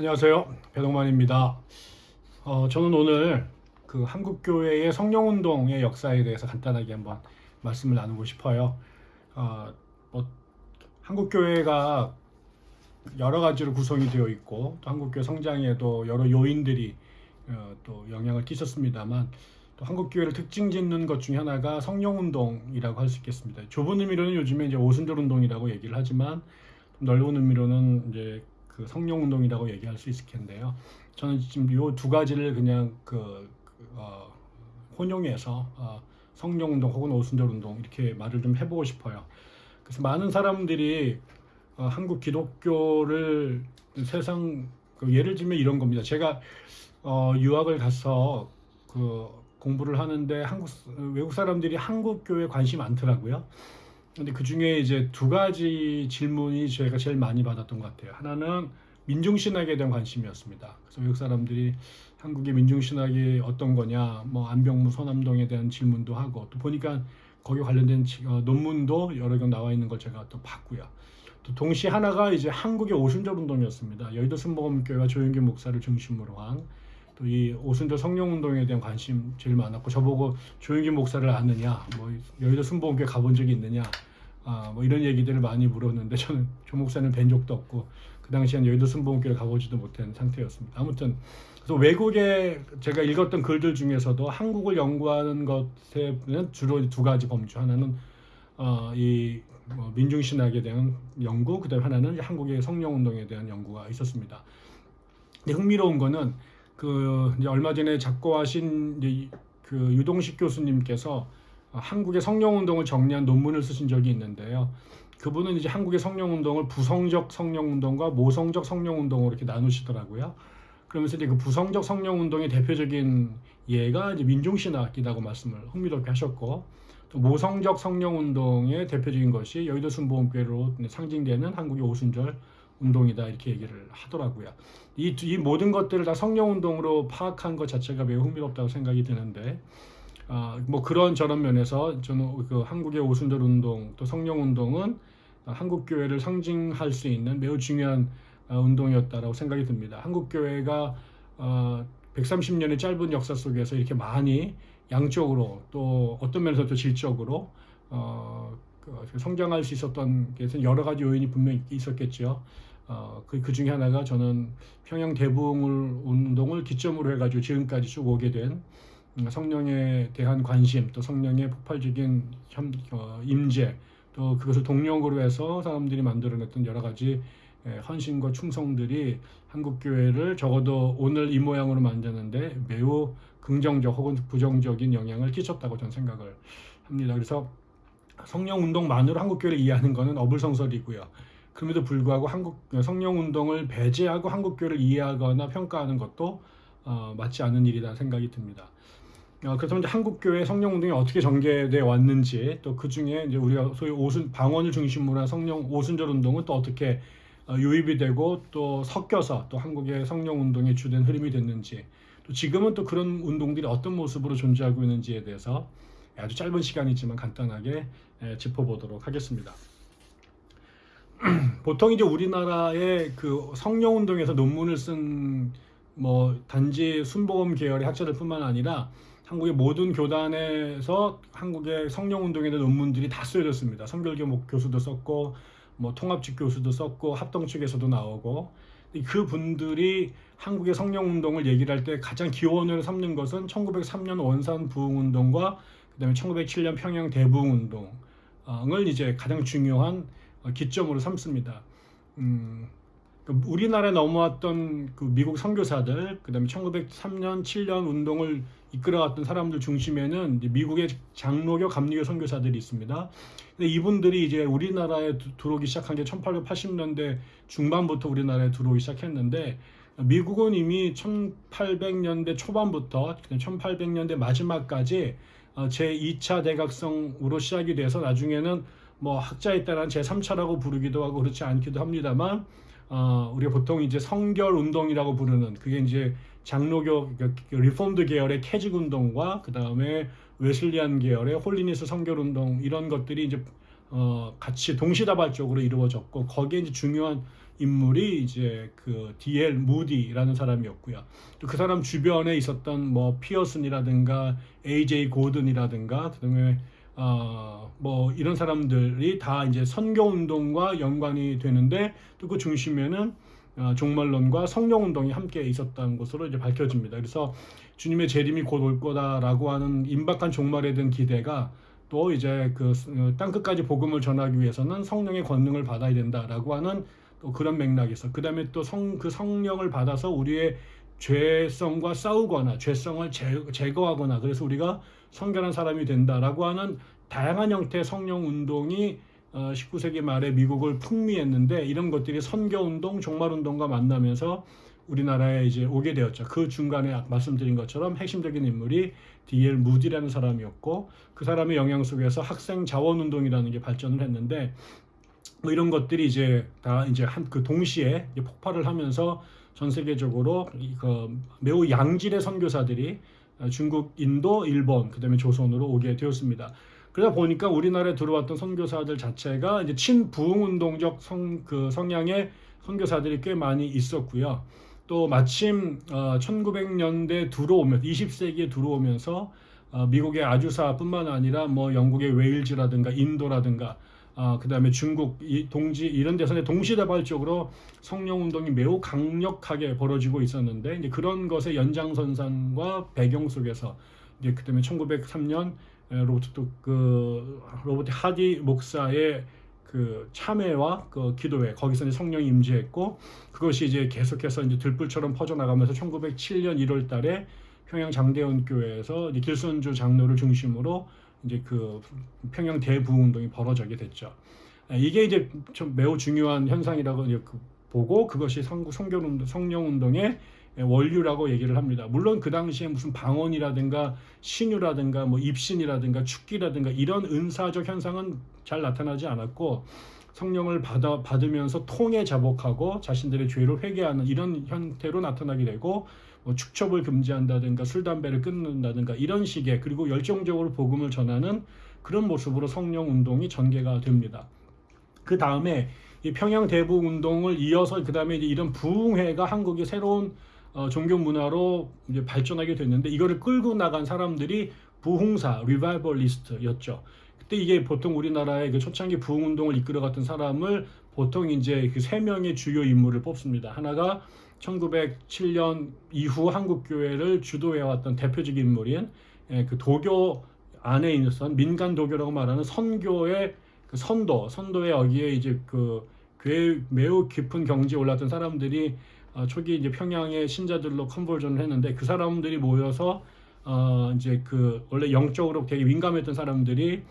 안녕하세요. 배동만입니다. 어, 저는 오늘 그 한국교회의 성령운동의 역사에 대해서 간단하게 한번 말씀을 나누고 싶어요. 어, 뭐, 한국교회가 여러 가지로 구성이 되어 있고 또 한국교회 성장에도 여러 요인들이 어, 또 영향을 끼쳤습니다만 또 한국교회를 특징 짓는 것 중에 하나가 성령운동이라고 할 수 있겠습니다. 좁은 의미로는 요즘에 이제 오순절 운동이라고 얘기를 하지만 넓은 의미로는 이제 그 성령 운동이라고 얘기할 수 있을 텐데요. 저는 지금 이두 가지를 그냥 그, 그 어, 혼용해서 어, 성령 운동 혹은 오순절 운동 이렇게 말을 좀 해보고 싶어요. 그래서 많은 사람들이 어, 한국 기독교를 세상 그 예를 들면 이런 겁니다. 제가 어, 유학을 가서 그 공부를 하는데 한국 외국 사람들이 한국 교회 관심이 많더라고요. 근데 그 중에 이제 두 가지 질문이 저희가 제일 많이 받았던 것 같아요. 하나는 민중신학에 대한 관심이었습니다. 그래서 외국 사람들이 한국의 민중신학이 어떤 거냐, 뭐 안병무 서남동에 대한 질문도 하고 또 보니까 거기 관련된 어, 논문도 여러 개 나와 있는 걸 제가 또 봤고요. 또 동시에 하나가 이제 한국의 오순절 운동이었습니다. 여의도 순복음교회와 조영기 목사를 중심으로 한 또 이 오순절 성령 운동에 대한 관심 제일 많았고 저보고 조영기 목사를 아느냐, 뭐 여의도 순복음교회 가본 적이 있느냐, 아, 뭐 이런 얘기들을 많이 물었는데 저는 조 목사는 뵌 적도 없고 그 당시엔 여의도 순복음교회 가보지도 못한 상태였습니다. 아무튼 그래서 외국에 제가 읽었던 글들 중에서도 한국을 연구하는 것에는 주로 두 가지 범주 하나는 어, 이 뭐 민중신학에 대한 연구, 그다음 하나는 한국의 성령운동에 대한 연구가 있었습니다. 근데 흥미로운 거는 그 이제 얼마 전에 작고하신 그 유동식 교수님께서 한국의 성령운동을 정리한 논문을 쓰신 적이 있는데요. 그분은 이제 한국의 성령운동을 부성적 성령운동과 모성적 성령운동으로 이렇게 나누시더라고요. 그러면서 이제 그 부성적 성령운동의 대표적인 예가 이제 민중신학이라고 말씀을 흥미롭게 하셨고 또 모성적 성령운동의 대표적인 것이 여의도 순복음교회로 상징되는 한국의 오순절 운동이다 이렇게 얘기를 하더라고요. 이, 이 모든 것들을 다 성령 운동으로 파악한 것 자체가 매우 흥미롭다고 생각이 드는데 아, 뭐 그런 저런 면에서 저는 그 한국의 오순절 운동 또 성령 운동은 한국 교회를 상징할 수 있는 매우 중요한 어, 운동이었다라고 생각이 듭니다. 한국 교회가 어, 130년의 짧은 역사 속에서 이렇게 많이 양적으로 또 어떤 면에서 또 질적으로 어, 그 성장할 수 있었던 게 여러 가지 요인이 분명히 있었겠죠. 어, 그, 그 중에 하나가 저는 평양 대붕을 운동을 기점으로 해가지고 지금까지 쭉 오게 된 음, 성령에 대한 관심 또 성령의 폭발적인 현, 어, 임재 또 그것을 동력으로 해서 사람들이 만들어냈던 여러 가지 예, 헌신과 충성들이 한국 교회를 적어도 오늘 이 모양으로 만드는데 매우 긍정적 혹은 부정적인 영향을 끼쳤다고 저는 생각을 합니다. 그래서 성령 운동만으로 한국 교회를 이해하는 것은 어불성설이고요. 그럼에도 불구하고 한국 성령 운동을 배제하고 한국 교회를 이해하거나 평가하는 것도 어, 맞지 않은 일이다 생각이 듭니다. 어, 그래서 이제 한국 교회 성령 운동이 어떻게 전개돼 왔는지 또 그 중에 이제 우리가 소위 오순 방언을 중심으로 한 성령 오순절 운동은 또 어떻게 어, 유입이 되고 또 섞여서 또 한국의 성령 운동의 주된 흐름이 됐는지 또 지금은 또 그런 운동들이 어떤 모습으로 존재하고 있는지에 대해서 아주 짧은 시간이지만 간단하게 에, 짚어보도록 하겠습니다. 보통 이제 우리나라의 그 성령 운동에서 논문을 쓴 뭐 단지 순복음 계열의 학자들뿐만 아니라 한국의 모든 교단에서 한국의 성령 운동에 대한 논문들이 다 쓰여졌습니다. 성결교 교수도 썼고 뭐 통합측 교수도 썼고 합동 측에서도 나오고 그 분들이 한국의 성령 운동을 얘기를 할 때 가장 기원을 삼는 것은 1903년 원산 부흥 운동과 그다음에 1907년 평양 대부흥 운동을 이제 가장 중요한 기점으로 삼습니다. 음, 그 우리나라에 넘어왔던 그 미국 선교사들, 그 다음에 1903년 7년 운동을 이끌어갔던 사람들 중심에는 미국의 장로교, 감리교 선교사들이 있습니다. 근데 이분들이 이제 우리나라에 들어오기 시작한 게 1880년대 중반부터 우리나라에 들어오기 시작했는데 미국은 이미 1800년대 초반부터 1800년대 마지막까지 어, 제2차 대각성으로 시작이 돼서 나중에는 뭐 학자에 따라 제3차라고 부르기도 하고 그렇지 않기도 합니다만 어, 우리가 보통 이제 성결 운동이라고 부르는 그게 이제 장로교 그, 그 Reformed 계열의 Keswick 운동과 그 다음에 Wesleyan 계열의 Holiness 성결 운동 이런 것들이 이제 어, 같이 동시다발적으로 이루어졌고 거기에 이제 중요한 인물이 이제 그 D.L. 무디라는 사람이었고요. 또 그 사람 주변에 있었던 뭐 피어슨이라든가 A.J. 고든이라든가 그다음에 어 뭐 이런 사람들이 다 이제 선교 운동과 연관이 되는데 또 그 중심에는 어, 종말론과 성령 운동이 함께 있었던 것으로 이제 밝혀집니다. 그래서 주님의 재림이 곧 올 거다라고 하는 임박한 종말에 대한 기대가 또 이제 그 땅 끝까지 복음을 전하기 위해서는 성령의 권능을 받아야 된다라고 하는 또 그런 있어. 그다음에 또 성 그 성령을 받아서 우리의 죄성과 싸우거나 죄성을 제, 제거하거나 그래서 우리가 성결한 사람이 된다라고 하는 다양한 형태의 성령 운동이 어, 19세기 말에 미국을 풍미했는데 이런 것들이 선교 운동, 종말 운동과 만나면서 우리나라에 이제 오게 되었죠. 그 중간에 말씀드린 것처럼 핵심적인 인물이 D.L. 무디라는 사람이었고 그 사람의 영향 속에서 학생 자원 운동이라는 게 발전을 했는데 뭐 이런 것들이 이제 다 이제 한 그 동시에 폭발을 하면서 전 세계적으로 그 매우 양질의 선교사들이 중국, 인도, 일본, 그 다음에 조선으로 오게 되었습니다. 그러다 보니까 우리나라에 들어왔던 선교사들 자체가 이제 친부흥 운동적 성, 그 성향의 선교사들이 꽤 많이 있었고요. 또 마침 어, 1900년대 들어오면 20세기에 들어오면서 어, 미국의 아주사뿐만 아니라 뭐 영국의 웨일즈라든가 인도라든가 어, 그다음에 중국 이, 동지 이런 데서는 동시다발적으로 성령 운동이 매우 강력하게 벌어지고 있었는데 이제 그런 것의 연장선상과 배경 속에서 이제 그다음에 1903년 로버트 그 로버트 하디 목사의 그 참회와 그 기도회 거기서 이제 성령이 임재했고 그것이 이제 계속해서 이제 들불처럼 퍼져나가면서 1907년 1월 달에 평양 장대원 교회에서 길선주 장로를 중심으로 이제 그 평양 대부운동이 벌어지게 됐죠. 아, 이게 이제 좀 매우 중요한 현상이라고 그 보고 그것이 성교 성령 운동의 원류라고 얘기를 합니다. 물론 그 당시에 무슨 방언이라든가 신유라든가 뭐 입신이라든가 축기라든가 이런 은사적 현상은 잘 나타나지 않았고 성령을 받아, 받으면서 통에 자복하고 자신들의 죄를 회개하는 이런 형태로 나타나게 되고 뭐 축첩을 금지한다든가 술 담배를 끊는다든가 이런 식의 그리고 열정적으로 복음을 전하는 그런 모습으로 성령 운동이 전개가 됩니다. 그 다음에 이 평양 대부 운동을 이어서 그 다음에 이런 부흥회가 한국의 새로운 어, 종교 문화로 이제 발전하게 됐는데 이거를 끌고 나간 사람들이 부흥사 리바이벌리스트였죠. 그때 이게 보통 우리나라의 그 초창기 부흥 운동을 이끌어갔던 사람을 보통 이제 그 세 명의 주요 인물을 뽑습니다. 하나가 1907년 이후 한국 교회를 주도해왔던 대표적인 인물인 예, 그 도교 안에 있는 민간 도교라고 말하는 선교의 그 선도, 선도의 여기에 이제 그 매우 깊은 경지에 올랐던 사람들이 어, 초기 이제 평양의 신자들로 컨버전을 했는데 그 사람들이 모여서 어, 이제 그 원래 영적으로 되게 민감했던 사람들이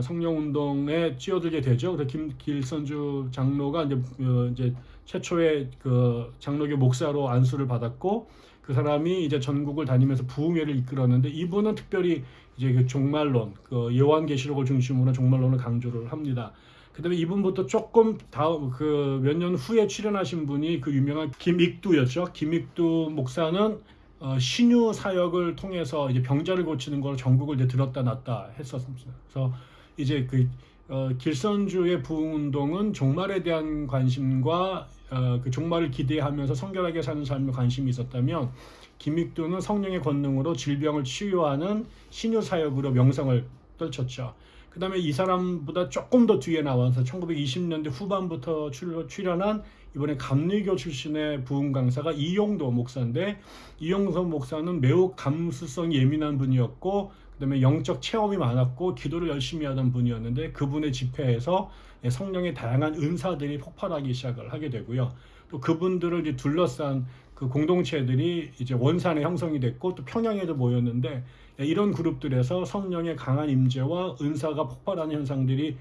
성령 운동에 뛰어들게 되죠. 그래서 김 길선주 장로가 이제, 어, 이제 최초의 그 장로교 목사로 안수를 받았고 그 사람이 이제 전국을 다니면서 부흥회를 이끌었는데 이분은 특별히 이제 그 종말론, 그 요한계시록을 중심으로 종말론을 강조를 합니다. 그다음에 이분부터 조금 다음 그 몇 년 후에 출연하신 분이 그 유명한 김익두였죠. 김익두 목사는 어, 신유 사역을 통해서 이제 병자를 고치는 걸 전국을 이제 들었다 놨다 했었습니다. 그래서 이제 그 어, 길선주의 부흥 운동은 종말에 대한 관심과 어, 그 종말을 기대하면서 성결하게 사는 삶에 관심이 있었다면 김익두는 성령의 권능으로 질병을 치유하는 신유 사역으로 명성을 떨쳤죠. 그 다음에 이 사람보다 조금 더 뒤에 나와서 1920년대 후반부터 출연한 이번에 감리교 출신의 부흥 강사가 이용도 목사인데 이용도 목사는 매우 감수성이 예민한 분이었고 그 다음에 영적 체험이 많았고 기도를 열심히 하던 분이었는데 그분의 집회에서 성령의 다양한 은사들이 폭발하기 시작을 하게 되고요. 또 그분들을 이제 둘러싼 그 공동체들이 이제 원산에 형성이 됐고 또 평양에도 모였는데 이런 그룹들에서 성령의 강한 임재와 은사가 폭발하는 현상들이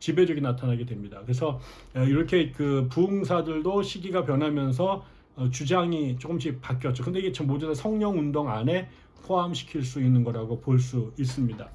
지배적이 나타나게 됩니다. 그래서 이렇게 그 부흥사들도 시기가 변하면서 어, 주장이 조금씩 바뀌었죠. 근데 이게 모두 다 성령 운동 안에 포함시킬 수 있는 거라고 볼 수 있습니다.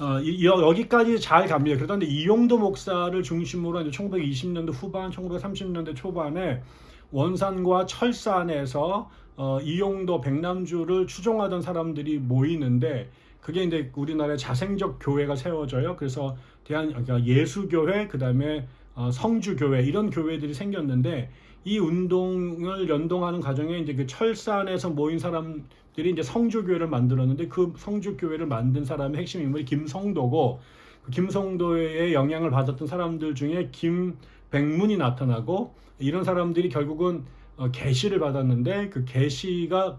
어, 이, 여기까지 잘 갑니다. 그런데 이용도 목사를 중심으로 이제 1920년대 후반, 1930년대 초반에 원산과 철산에서 어, 이용도 백남주를 추종하던 사람들이 모이는데 그게 이제 우리나라의 자생적 교회가 세워져요. 그래서 대한 그러니까 예수교회 그다음에 어, 성주교회 이런 교회들이 생겼는데 이 운동을 연동하는 과정에 이제 그 철산에서 모인 사람들이 이제 성주교회를 만들었는데 그 성주교회를 만든 사람의 핵심 인물이 김성도고 그 김성도의 영향을 받았던 사람들 중에 김백문이 나타나고 이런 사람들이 결국은 어, 계시를 받았는데 그 계시가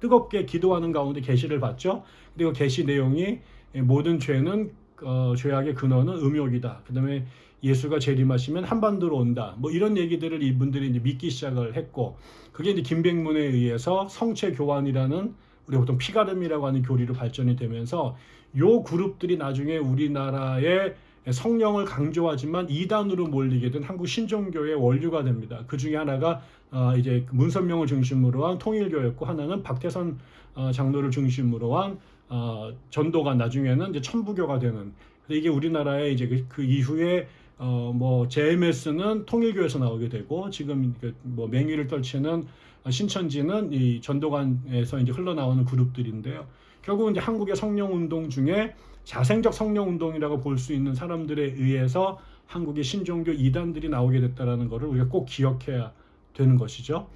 뜨겁게 기도하는 가운데 계시를 받죠. 그리고 계시 내용이 모든 죄는 어, 죄악의 근원은 음욕이다. 그다음에 예수가 재림하시면 한반도로 온다. 뭐 이런 얘기들을 이분들이 이제 믿기 시작을 했고 그게 이제 김백문에 의해서 성체 교환이라는 우리 보통 피가름이라고 하는 교리로 발전이 되면서 요 그룹들이 나중에 우리나라의 성령을 강조하지만 이단으로 몰리게 된 한국 신종교의 원류가 됩니다. 그 중에 하나가 어, 이제 문선명을 중심으로 한 통일교였고 하나는 박태선 어, 장로를 중심으로 한 어, 전도가 나중에는 이제 천부교가 되는 이게 우리나라의 이제 그, 그 이후에 어, 뭐 JMS는 통일교에서 나오게 되고 지금 그뭐 맹위를 떨치는 신천지는 이 전도관에서 이제 흘러나오는 그룹들인데요. 결국 이제 한국의 성령 운동 중에 자생적 성령 운동이라고 볼 수 있는 사람들에 의해서 한국의 신종교 이단들이 나오게 됐다라는 것을 우리가 꼭 기억해야 되는 것이죠.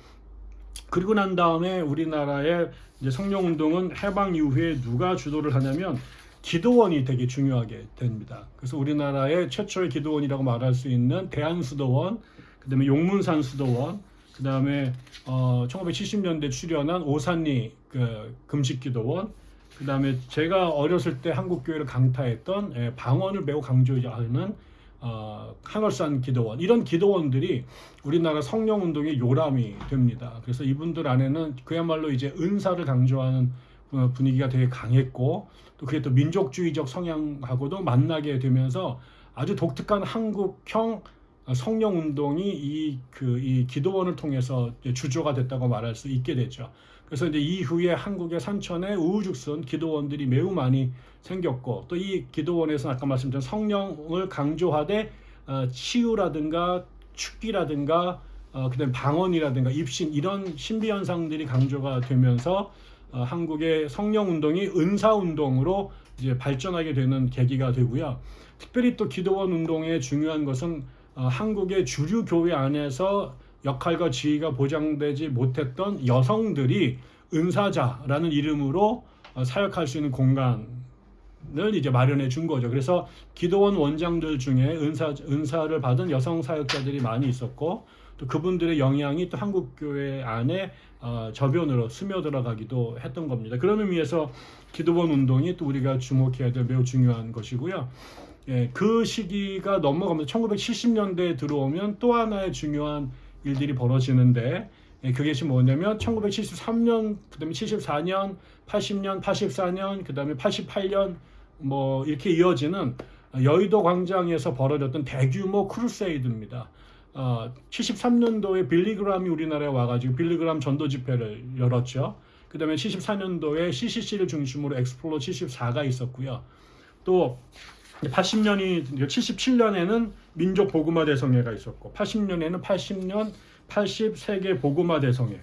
그리고 난 다음에 우리나라의 이제 성령 운동은 해방 이후에 누가 주도를 하냐면 기도원이 되게 중요하게 됩니다. 그래서 우리나라의 최초의 기도원이라고 말할 수 있는 대한수도원, 그 다음에 용문산 수도원, 그 다음에 어, 1970년대 출연한 오산리 그 금식기도원, 그 다음에 제가 어렸을 때 한국 교회를 강타했던 예, 방언을 매우 강조하는 어, 한월산 기도원 이런 기도원들이 우리나라 성령 운동의 요람이 됩니다. 그래서 이분들 안에는 그야말로 이제 은사를 강조하는 어, 분위기가 되게 강했고 또 그게 또 민족주의적 성향하고도 만나게 되면서 아주 독특한 한국형 성령 운동이 이 그이 그, 기도원을 통해서 주조가 됐다고 말할 수 있게 되죠. 그래서 이제 이후에 한국의 산천에 우후죽순 기도원들이 매우 많이 생겼고 또 이 기도원에서 아까 말씀드린 성령을 강조하되 어, 치유라든가 축기라든가 어, 그다음 방언이라든가 입신 이런 신비 현상들이 강조가 되면서 어, 한국의 성령 운동이 은사 운동으로 이제 발전하게 되는 계기가 되고요. 특별히 또 기도원 운동의 중요한 것은 어, 한국의 주류 교회 안에서 역할과 지위가 보장되지 못했던 여성들이 은사자라는 이름으로 어, 사역할 수 있는 공간을 이제 마련해 준 거죠. 그래서 기도원 원장들 중에 은사 은사를 받은 여성 사역자들이 많이 있었고 또 그분들의 영향이 또 한국 교회 안에 어, 저변으로 스며들어가기도 했던 겁니다. 그런 의미에서 기도원 운동이 또 우리가 주목해야 될 매우 중요한 것이고요. 예, 그 시기가 넘어가면서 1970년대에 들어오면 또 하나의 중요한 일들이 벌어지는데 예, 그것이 뭐냐면 1973년, 그 다음에 74년, 80년, 84년, 그 다음에 88년 뭐 이렇게 이어지는 여의도 광장에서 벌어졌던 대규모 crusade입니다. 어, 73년도에 빌리그람이 우리나라에 와가지고 빌리그람 전도 집회를 열었죠. 그 다음에 74년도에 CCC를 중심으로 엑스플로 74가 있었고요. 또 80년이 77년에는 민족 보그마 대성회가 있었고 80년에는 80년 80 세계 보그마 대성회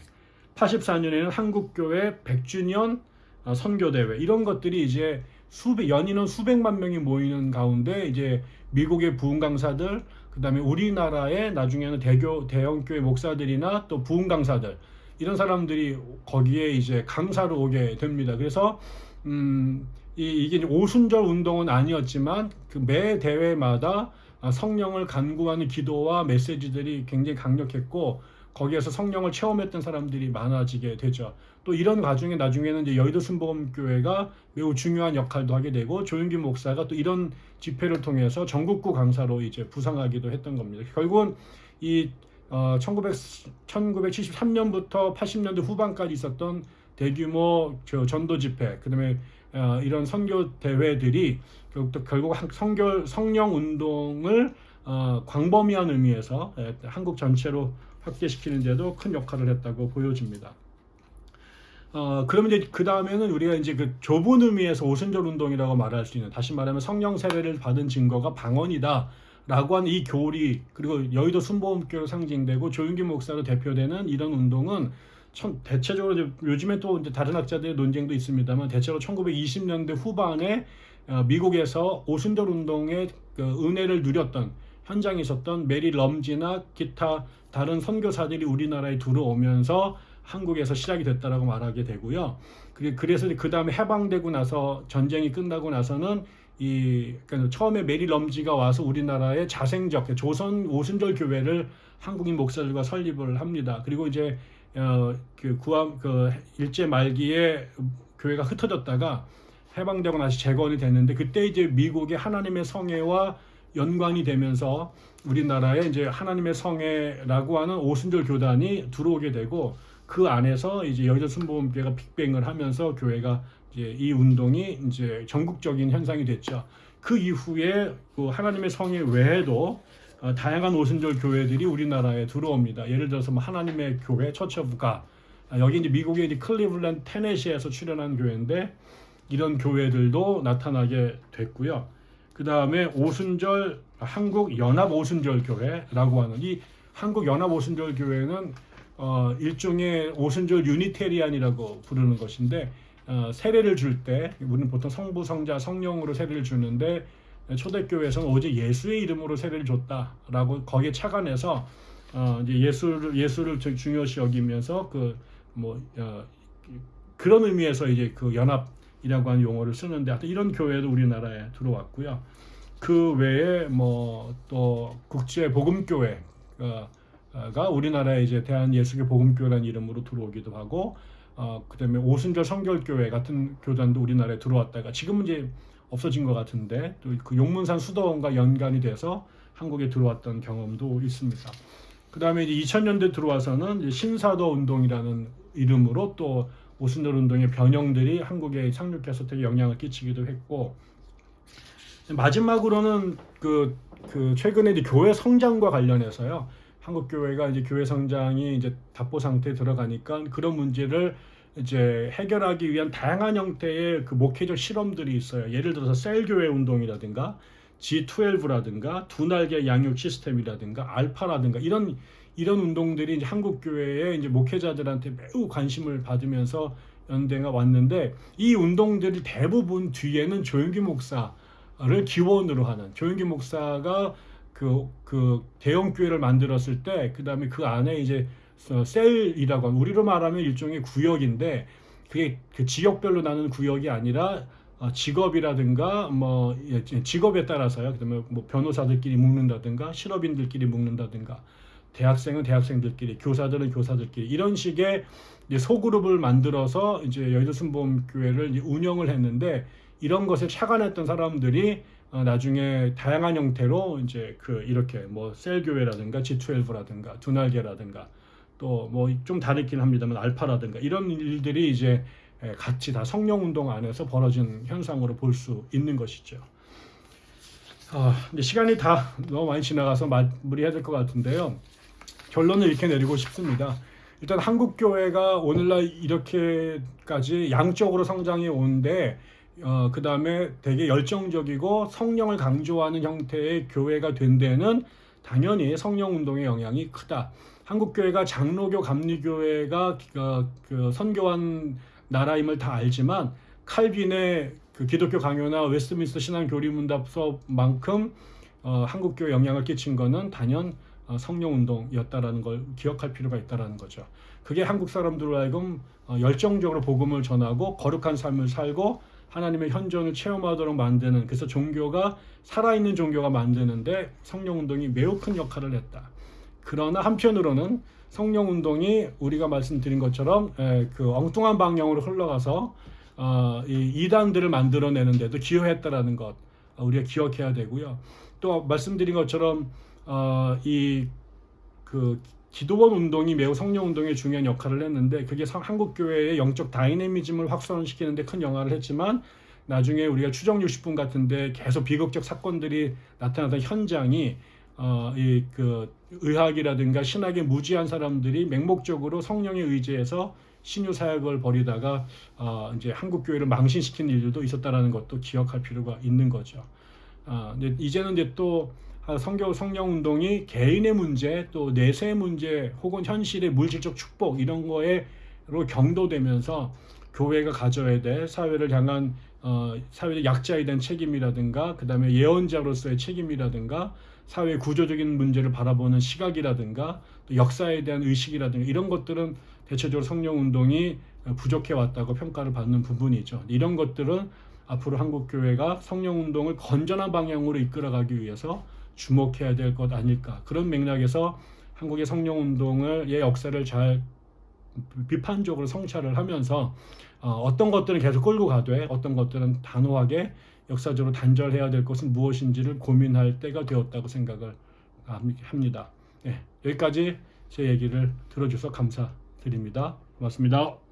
84년에는 한국교회 100주년 어, 선교대회 이런 것들이 이제 수백 연인원 수백만 명이 모이는 가운데 이제 미국의 부흥 강사들 그다음에 우리나라의 나중에는 대교 대형교회 목사들이나 또 부흥 강사들 이런 사람들이 거기에 이제 강사로 오게 됩니다. 그래서 음, 이, 이게 오순절 운동은 아니었지만 그 매 대회마다 성령을 간구하는 기도와 메시지들이 굉장히 강력했고 거기에서 성령을 체험했던 사람들이 많아지게 되죠. 또 이런 과정에 나중에는 이제 여의도 순복음교회가 매우 중요한 역할도 하게 되고 조윤기 목사가 또 이런 집회를 통해서 전국구 강사로 이제 부상하기도 했던 겁니다. 결국은 이 어, 1900, 1973년부터 80년대 후반까지 있었던 대규모 저 전도 집회, 그 다음에 어, 이런 선교 대회들이 결국, 성교 성령 운동을 어, 광범위한 의미에서 예, 한국 전체로 확대시키는 데도 큰 역할을 했다고 보여집니다. 어, 그러면 이제 그 다음에는 우리가 이제 그 좁은 의미에서 오순절 운동이라고 말할 수 있는 다시 말하면 성령 세례를 받은 증거가 방언이다. 라고 하는 이 교리 그리고 여의도 순복음교로 상징되고 조윤기 목사로 대표되는 이런 운동은 참 대체적으로 이제 요즘에 또 이제 다른 학자들의 논쟁도 있습니다만 대체로 1920년대 후반에 어, 미국에서 오순절 운동의 그 은혜를 누렸던 현장에 있었던 메리 럼지나 기타 다른 선교사들이 우리나라에 들어오면서 한국에서 시작이 됐다라고 말하게 되고요. 그래서 그 다음에 해방되고 나서 전쟁이 끝나고 나서는 이 그러니까 처음에 메리 럼지가 와서 우리나라의 자생적 조선 오순절 교회를 한국인 목사들과 설립을 합니다. 그리고 이제 어, 그 구함 그 일제 말기에 교회가 흩어졌다가 해방되고 나서 재건이 됐는데 그때 이제 미국의 하나님의 성회와 연관이 되면서 우리나라에 이제 하나님의 성회라고 하는 오순절 교단이 들어오게 되고 그 안에서 이제 여자 순복음교회가 빅뱅을 하면서 교회가 이제 이 운동이 이제 전국적인 현상이 됐죠. 그 이후에 그 하나님의 성회 외에도 어, 다양한 오순절 교회들이 우리나라에 들어옵니다. 예를 들어서 뭐 하나님의 교회 처처부가 아, 여기 이제 미국의 이제 클리블랜드 테네시에서 출연한 교회인데 이런 교회들도 나타나게 됐고요. 그 다음에 오순절 한국 연합 오순절 교회라고 하는 이 한국 연합 오순절 교회는 어, 일종의 오순절 유니테리안이라고 부르는 것인데 어, 세례를 줄 때 우리는 보통 성부 성자 성령으로 세례를 주는데 초대교회에서는 오직 예수의 이름으로 세례를 줬다라고 거기에 착안해서 어, 이제 예수를 예수를 주- 중요시 여기면서 그뭐 어, 그런 의미에서 이제 그 연합이라고 하는 용어를 쓰는데 하여튼 이런 교회도 우리나라에 들어왔고요. 그 외에 뭐 또 국제 복음교회가 우리나라에 이제 대한 예수교 복음교회라는 이름으로 들어오기도 하고 어 그다음에 오순절 성결교회 같은 교단도 우리나라에 들어왔다가 지금은 이제 없어진 것 같은데 또 그 용문산 수도원과 연관이 돼서 한국에 들어왔던 경험도 있습니다. 그 다음에 이제 2000년대 들어와서는 신사도 운동이라는 이름으로 또 오순절 운동의 변형들이 한국에 상륙해서 되게 영향을 끼치기도 했고 마지막으로는 그, 그 최근에 이제 교회 성장과 관련해서요. 한국 교회가 이제 교회 성장이 이제 답보 상태에 들어가니까 그런 문제를 이제 해결하기 위한 다양한 형태의 그 목회적 실험들이 있어요. 예를 들어서 셀 교회 운동이라든가 G12라든가 두 날개 양육 시스템이라든가 알파라든가 이런 이런 운동들이 이제 한국 교회의 이제 목회자들한테 매우 관심을 받으면서 연대가 왔는데 이 운동들이 대부분 뒤에는 조영기 목사를 기원으로 하는 조영기 목사가 그, 그 대형 교회를 만들었을 때 그 다음에 그 안에 이제 어, 셀이라고 하는 우리로 말하면 일종의 구역인데 그게 그 지역별로 나는 구역이 아니라 어, 직업이라든가 뭐 예, 직업에 따라서요. 그다음에 뭐 변호사들끼리 묶는다든가 실업인들끼리 묶는다든가 대학생은 대학생들끼리 교사들은 교사들끼리 이런 식의 소그룹을 만들어서 이제 여의도 순복음 교회를 이제 운영을 했는데 이런 것에 착안했던 사람들이 어, 나중에 다양한 형태로 이제 그 이렇게 뭐 셀교회라든가 G12라든가 두날개라든가 또 뭐 좀 다르긴 합니다만 알파라든가 이런 일들이 이제 예, 같이 다 성령 운동 안에서 벌어진 현상으로 볼 수 있는 것이죠. 아, 이제 시간이 다 너무 많이 지나가서 마무리해야 될 것 같은데요. 결론을 이렇게 내리고 싶습니다. 일단 한국 교회가 오늘날 이렇게까지 양적으로 성장해 오는데 어, 그 다음에 되게 열정적이고 성령을 강조하는 형태의 교회가 된 데는 당연히 성령 운동의 영향이 크다. 한국 교회가 장로교 감리교회가 그, 그 선교한 나라임을 다 알지만 칼빈의 그 기독교 강요나 웨스트민스터 신앙 교리문답 수업만큼 어, 한국 교회 영향을 끼친 거는 단연 어, 성령 운동이었다라는 걸 기억할 필요가 있다라는 거죠. 그게 한국 사람들로 하여금 어, 열정적으로 복음을 전하고 거룩한 삶을 살고 하나님의 현존을 체험하도록 만드는 그래서 종교가 살아있는 종교가 만드는데 성령 운동이 매우 큰 역할을 했다. 그러나 한편으로는 성령 운동이 우리가 말씀드린 것처럼 에, 그 엉뚱한 방향으로 흘러가서 어, 이 이단들을 만들어내는데도 기여했다라는 것 어, 우리가 기억해야 되고요. 또 말씀드린 것처럼 어, 이그 기도원 운동이 매우 성령 운동에 중요한 역할을 했는데 그게 성- 한국 교회의 영적 다이내미즘을 확산시키는데 큰 영향을 했지만 나중에 우리가 추정 60분 같은데 계속 비극적 사건들이 나타나던 현장이 어, 이 그 의학이라든가 신학에 무지한 사람들이 맹목적으로 성령에 의지해서 신유 사역을 벌이다가 어, 이제 한국 교회를 망신시키는 일들도 있었다라는 것도 기억할 필요가 있는 거죠. 아, 근데 이제는 이제 또 아, 성교 성령 운동이 개인의 문제 또 내세의 문제 혹은 현실의 물질적 축복 이런 거에로 경도되면서 교회가 가져야 될 사회를 향한 어, 사회의 약자에 대한 책임이라든가 그 다음에 예언자로서의 책임이라든가 사회 구조적인 문제를 바라보는 시각이라든가 또 역사에 대한 의식이라든가 이런 것들은 대체적으로 성령 운동이 부족해 왔다고 평가를 받는 부분이죠. 이런 것들은 앞으로 한국 교회가 성령 운동을 건전한 방향으로 이끌어가기 위해서 주목해야 될 것 아닐까 그런 맥락에서 한국의 성령 운동을의 역사를 잘 비판적으로 성찰을 하면서 어, 떤 것들은 계속 끌고 가되 어떤 것들은 단호하게 역사적으로 단절해야 될 것은 무엇인지를 고민할 때가 되었다고 생각을 합니다. 네, 여기까지 제 얘기를 들어줘서 감사드립니다. 고맙습니다.